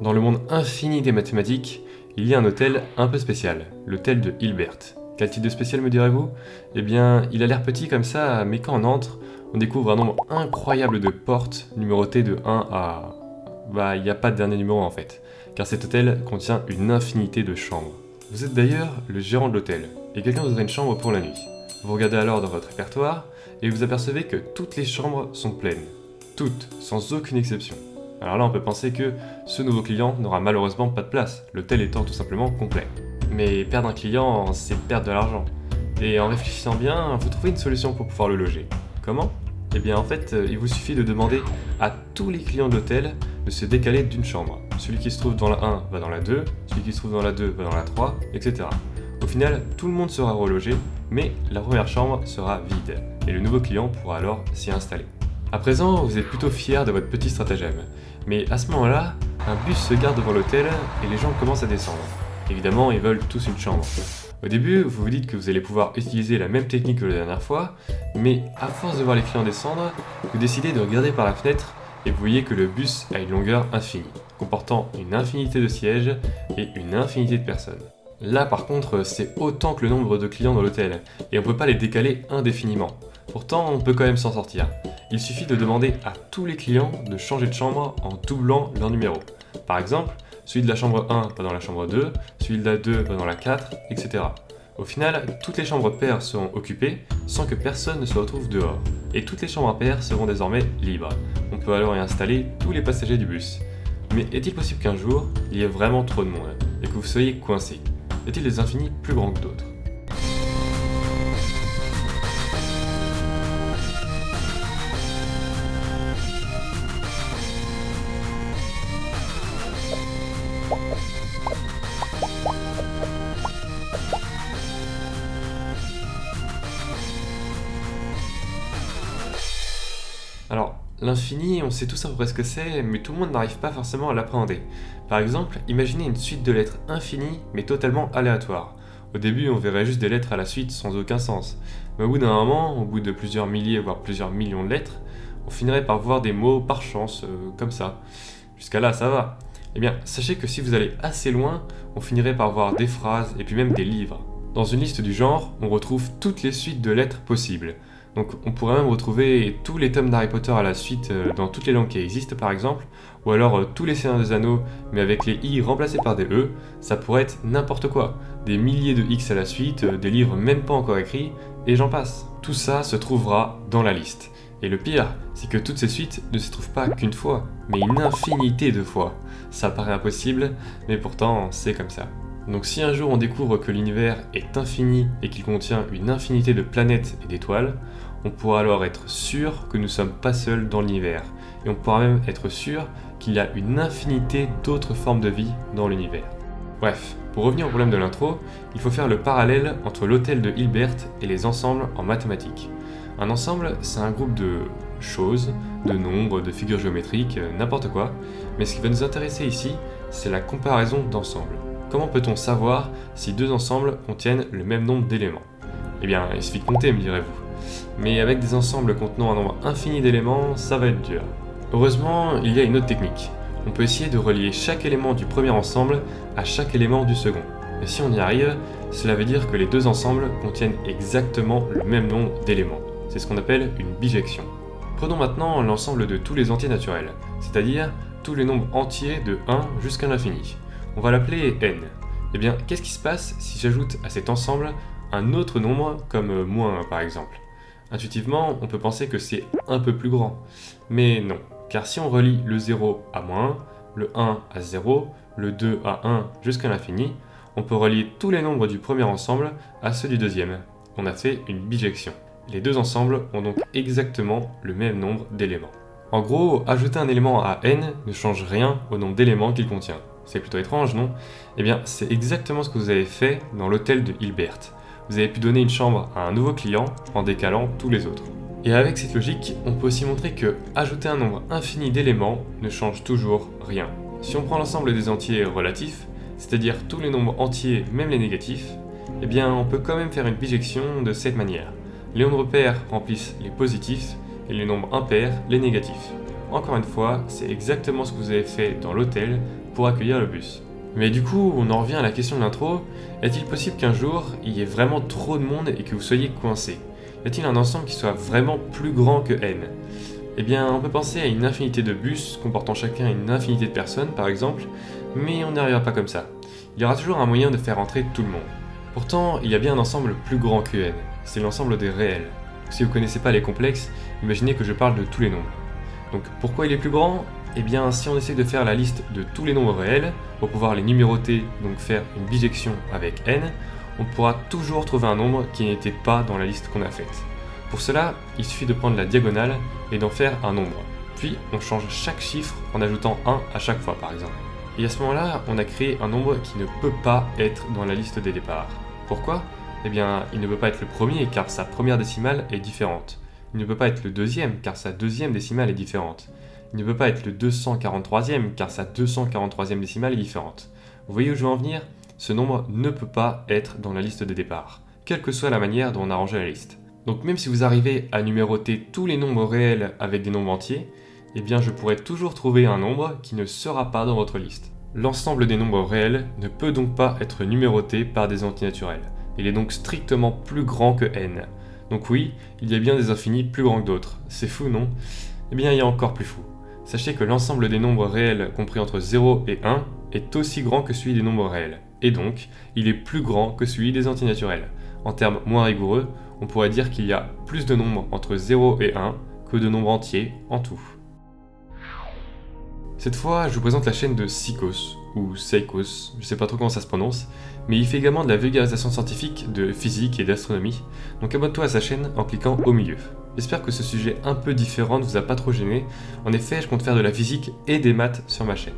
Dans le monde infini des mathématiques, il y a un hôtel un peu spécial, l'hôtel de Hilbert. Quel type de spécial me direz-vous? Eh bien, il a l'air petit comme ça, mais quand on entre, on découvre un nombre incroyable de portes numérotées de 1 à... Bah, il n'y a pas de dernier numéro en fait, car cet hôtel contient une infinité de chambres. Vous êtes d'ailleurs le gérant de l'hôtel, et quelqu'un vous offre une chambre pour la nuit. Vous regardez alors dans votre répertoire, et vous apercevez que toutes les chambres sont pleines. Toutes, sans aucune exception. Alors là, on peut penser que ce nouveau client n'aura malheureusement pas de place, l'hôtel étant tout simplement complet. Mais perdre un client, c'est perdre de l'argent. Et en réfléchissant bien, vous trouvez une solution pour pouvoir le loger. Comment? Eh bien en fait, il vous suffit de demander à tous les clients de l'hôtel de se décaler d'une chambre. Celui qui se trouve dans la 1 va dans la 2, celui qui se trouve dans la 2 va dans la 3, etc. Au final, tout le monde sera relogé, mais la première chambre sera vide, et le nouveau client pourra alors s'y installer. À présent, vous êtes plutôt fier de votre petit stratagème, mais à ce moment-là, un bus se garde devant l'hôtel et les gens commencent à descendre. Évidemment, ils veulent tous une chambre. Au début, vous vous dites que vous allez pouvoir utiliser la même technique que la dernière fois, mais à force de voir les clients descendre, vous décidez de regarder par la fenêtre et vous voyez que le bus a une longueur infinie, comportant une infinité de sièges et une infinité de personnes. Là par contre, c'est autant que le nombre de clients dans l'hôtel, et on ne peut pas les décaler indéfiniment. Pourtant, on peut quand même s'en sortir. Il suffit de demander à tous les clients de changer de chambre en doublant leur numéro. Par exemple, celui de la chambre 1 va dans la chambre 2, celui de la 2 va dans la 4, etc. Au final, toutes les chambres paires seront occupées sans que personne ne se retrouve dehors. Et toutes les chambres paires seront désormais libres. On peut alors y installer tous les passagers du bus. Mais est-il possible qu'un jour, il y ait vraiment trop de monde et que vous soyez coincé Y a-t-il des infinis plus grands que d'autres? Alors, l'infini, on sait tous à peu près ce que c'est, mais tout le monde n'arrive pas forcément à l'appréhender. Par exemple, imaginez une suite de lettres infinies, mais totalement aléatoires. Au début, on verrait juste des lettres à la suite sans aucun sens. Mais au bout d'un moment, au bout de plusieurs milliers, voire plusieurs millions de lettres, on finirait par voir des mots par chance, euh, comme ça. Jusqu'à là, ça va. Eh bien, sachez que si vous allez assez loin, on finirait par voir des phrases et puis même des livres. Dans une liste du genre, on retrouve toutes les suites de lettres possibles. Donc on pourrait même retrouver tous les tomes d'Harry Potter à la suite euh, dans toutes les langues qui existent par exemple, ou alors euh, tous les Seigneurs des Anneaux mais avec les i remplacés par des e, ça pourrait être n'importe quoi. Des milliers de x à la suite, euh, des livres même pas encore écrits, et j'en passe. Tout ça se trouvera dans la liste. Et le pire, c'est que toutes ces suites ne se trouvent pas qu'une fois, mais une infinité de fois. Ça paraît impossible, mais pourtant c'est comme ça. Donc si un jour on découvre que l'univers est infini et qu'il contient une infinité de planètes et d'étoiles, on pourra alors être sûr que nous ne sommes pas seuls dans l'univers, et on pourra même être sûr qu'il y a une infinité d'autres formes de vie dans l'univers. Bref, pour revenir au problème de l'intro, il faut faire le parallèle entre l'hôtel de Hilbert et les ensembles en mathématiques. Un ensemble, c'est un groupe de choses, de nombres, de figures géométriques, euh, n'importe quoi, mais ce qui va nous intéresser ici, c'est la comparaison d'ensembles. Comment peut-on savoir si deux ensembles contiennent le même nombre d'éléments? Eh bien, il suffit de compter, me direz-vous. Mais avec des ensembles contenant un nombre infini d'éléments, ça va être dur. Heureusement, il y a une autre technique. On peut essayer de relier chaque élément du premier ensemble à chaque élément du second. Et si on y arrive, cela veut dire que les deux ensembles contiennent exactement le même nombre d'éléments. C'est ce qu'on appelle une bijection. Prenons maintenant l'ensemble de tous les entiers naturels, c'est-à-dire tous les nombres entiers de 1 jusqu'à l'infini. On va l'appeler n. Eh bien, qu'est-ce qui se passe si j'ajoute à cet ensemble un autre nombre comme moins 1 par exemple? Intuitivement, on peut penser que c'est un peu plus grand. Mais non, car si on relie le 0 à moins 1, le 1 à 0, le 2 à 1 jusqu'à l'infini, on peut relier tous les nombres du premier ensemble à ceux du deuxième. On a fait une bijection. Les deux ensembles ont donc exactement le même nombre d'éléments. En gros, ajouter un élément à n ne change rien au nombre d'éléments qu'il contient. C'est plutôt étrange, non? Eh bien, c'est exactement ce que vous avez fait dans l'hôtel de Hilbert. Vous avez pu donner une chambre à un nouveau client en décalant tous les autres. Et avec cette logique, on peut aussi montrer que ajouter un nombre infini d'éléments ne change toujours rien. Si on prend l'ensemble des entiers relatifs, c'est-à-dire tous les nombres entiers, même les négatifs, eh bien on peut quand même faire une bijection de cette manière. Les nombres pairs remplissent les positifs et les nombres impairs les négatifs. encore une fois, c'est exactement ce que vous avez fait dans l'hôtel accueillir le bus. Mais du coup, on en revient à la question de l'intro, est-il possible qu'un jour, il y ait vraiment trop de monde et que vous soyez coincé Y a-t-il un ensemble qui soit vraiment plus grand que n? Eh bien, on peut penser à une infinité de bus comportant chacun une infinité de personnes, par exemple, mais on n'y arrivera pas comme ça. Il y aura toujours un moyen de faire entrer tout le monde. Pourtant, il y a bien un ensemble plus grand que n, c'est l'ensemble des réels. Si vous connaissez pas les complexes, imaginez que je parle de tous les nombres. Donc pourquoi il est plus grand? Eh bien si on essaie de faire la liste de tous les nombres réels, pour pouvoir les numéroter, donc faire une bijection avec n, on pourra toujours trouver un nombre qui n'était pas dans la liste qu'on a faite. Pour cela, il suffit de prendre la diagonale et d'en faire un nombre. Puis on change chaque chiffre en ajoutant 1 à chaque fois par exemple. Et à ce moment-là, on a créé un nombre qui ne peut pas être dans la liste des départs. Pourquoi? Eh bien, il ne peut pas être le premier car sa première décimale est différente. Il ne peut pas être le deuxième car sa deuxième décimale est différente. Il ne peut pas être le 243e car sa 243e décimale est différente. Vous voyez où je veux en venir? Ce nombre ne peut pas être dans la liste de départ, quelle que soit la manière dont on a rangé la liste. Donc même si vous arrivez à numéroter tous les nombres réels avec des nombres entiers, eh bien je pourrais toujours trouver un nombre qui ne sera pas dans votre liste. L'ensemble des nombres réels ne peut donc pas être numéroté par des antinaturels. Il est donc strictement plus grand que n. Donc oui, il y a bien des infinis plus grands que d'autres. C'est fou, non? Eh bien, il y a encore plus fou. Sachez que l'ensemble des nombres réels compris entre 0 et 1 est aussi grand que celui des nombres réels. Et donc, il est plus grand que celui des antinaturels. En termes moins rigoureux, on pourrait dire qu'il y a plus de nombres entre 0 et 1 que de nombres entiers en tout. Cette fois, je vous présente la chaîne de Sikos, ou Seikos, je sais pas trop comment ça se prononce, mais il fait également de la vulgarisation scientifique de physique et d'astronomie, donc abonne-toi à sa chaîne en cliquant au milieu. J'espère que ce sujet un peu différent ne vous a pas trop gêné, en effet je compte faire de la physique et des maths sur ma chaîne.